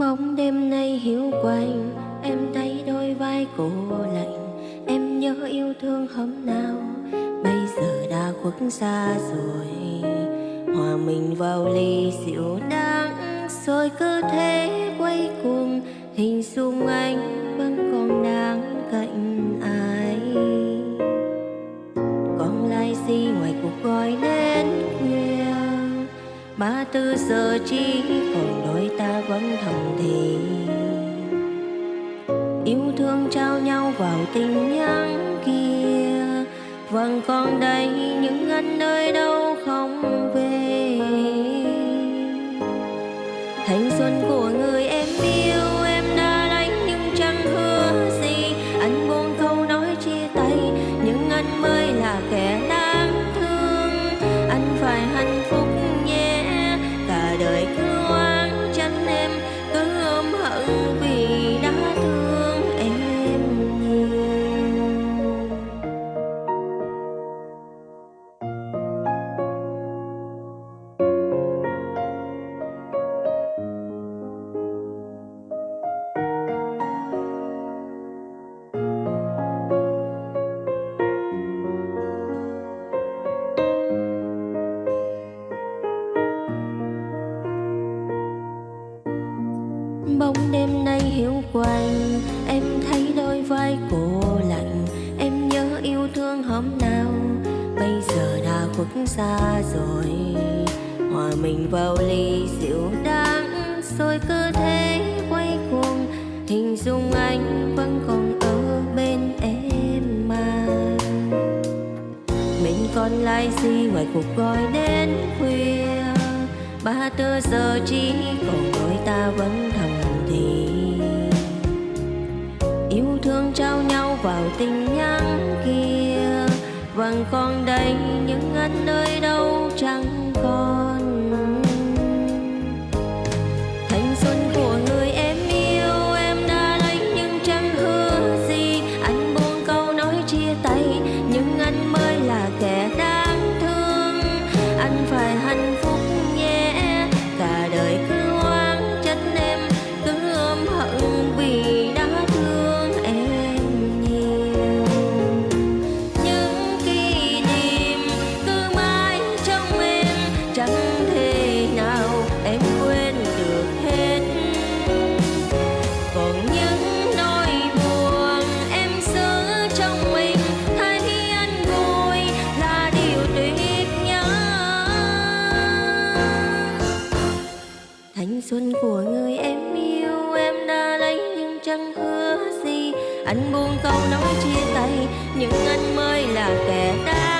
Bóng đêm nay hiu quạnh. Em thấy đôi vai cô lạnh. Em nhớ yêu thương hôm nào? Bây giờ đã khuất xa rồi. Hòa mình vào ly rượu đắng Rồi cứ thế quay cuồng. Hình dung anh vẫn còn đang cạnh ai. Còn lại gì ngoài cuộc gọi đến khuya Ba tư giờ chỉ vẫn thầm thì Yêu thương trao nhau vào tình nhắn kia. Vâng, vẫn còn đây những anh nơi đâu không nay hiu quạnh. Em thấy đôi vai cô lạnh, em nhớ yêu thương hôm nào. Bây giờ đã khuất xa rồi, hòa mình vào ly rượu đắng. Rồi cứ thế quay cuồng, hình dung anh vẫn còn ở bên em mà. Mình còn lại gì ngoài cuộc gọi đến khuya? Ba tư giờ chỉ còn đôi ta vẫn thầm thì thương trao nhau vào tình nhắn kia. Vẫn còn đây những anh nơi đâu chẳng thanh xuân của người em yêu. Em đã lấy nhưng chẳng hứa gì? Anh buông câu nói chia tay nhưng anh mới là kẻ đáng